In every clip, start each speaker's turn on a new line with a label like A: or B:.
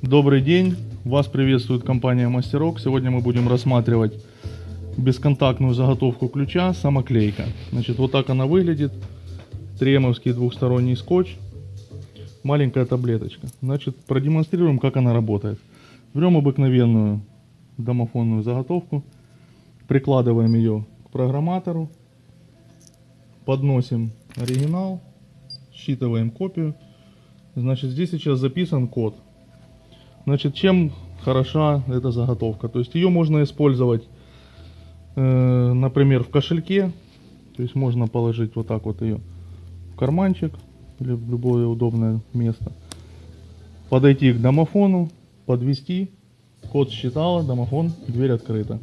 A: Добрый день, вас приветствует компания Мастерок. Сегодня мы будем рассматривать бесконтактную заготовку ключа самоклейка. Значит, вот так она выглядит. Тремовский двухсторонний скотч. Маленькая таблеточка. Значит, продемонстрируем, как она работает. Берем обыкновенную домофонную заготовку, прикладываем ее к программатору, подносим оригинал, считываем копию. Значит, здесь сейчас записан код. Значит, чем хороша эта заготовка? То есть ее можно использовать, э, например, в кошельке. То есть можно положить вот так вот ее в карманчик или в любое удобное место. Подойти к домофону, подвести, код считала, домофон, дверь открыта.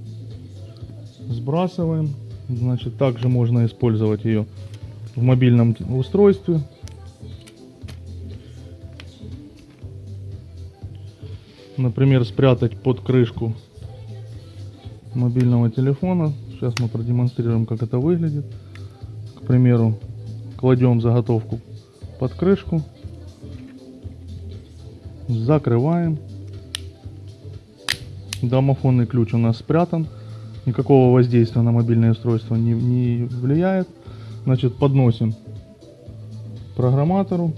A: Сбрасываем. Значит, также можно использовать ее в мобильном устройстве. Например, спрятать под крышку мобильного телефона. Сейчас мы продемонстрируем, как это выглядит. К примеру, кладем заготовку под крышку, закрываем. Домофонный ключ у нас спрятан. Никакого воздействия на мобильное устройство не, не влияет. Значит, подносим программатору.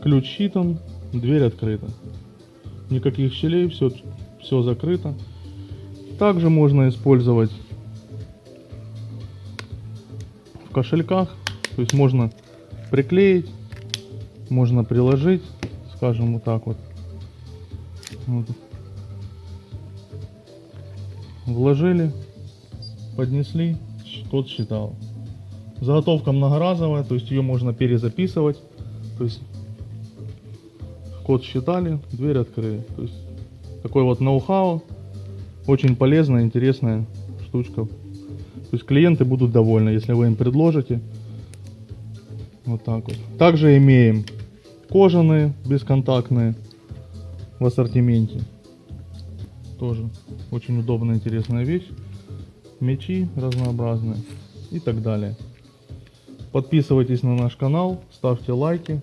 A: Ключ считан, дверь открыта. Никаких щелей, все, все закрыто. Также можно использовать в кошельках. То есть можно приклеить, можно приложить, скажем вот так вот. вот. Вложили, поднесли, код считал. Заготовка многоразовая, то есть ее можно перезаписывать. То есть код считали, дверь открыли. То есть такой вот ноу-хау, очень полезная, интересная штучка. То есть клиенты будут довольны, если вы им предложите. Вот так вот. Также имеем кожаные, бесконтактные в ассортименте. Тоже очень удобная, интересная вещь. Мечи разнообразные и так далее. Подписывайтесь на наш канал, ставьте лайки,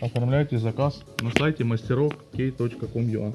A: оформляйте заказ на сайте мастерок.k.com.ua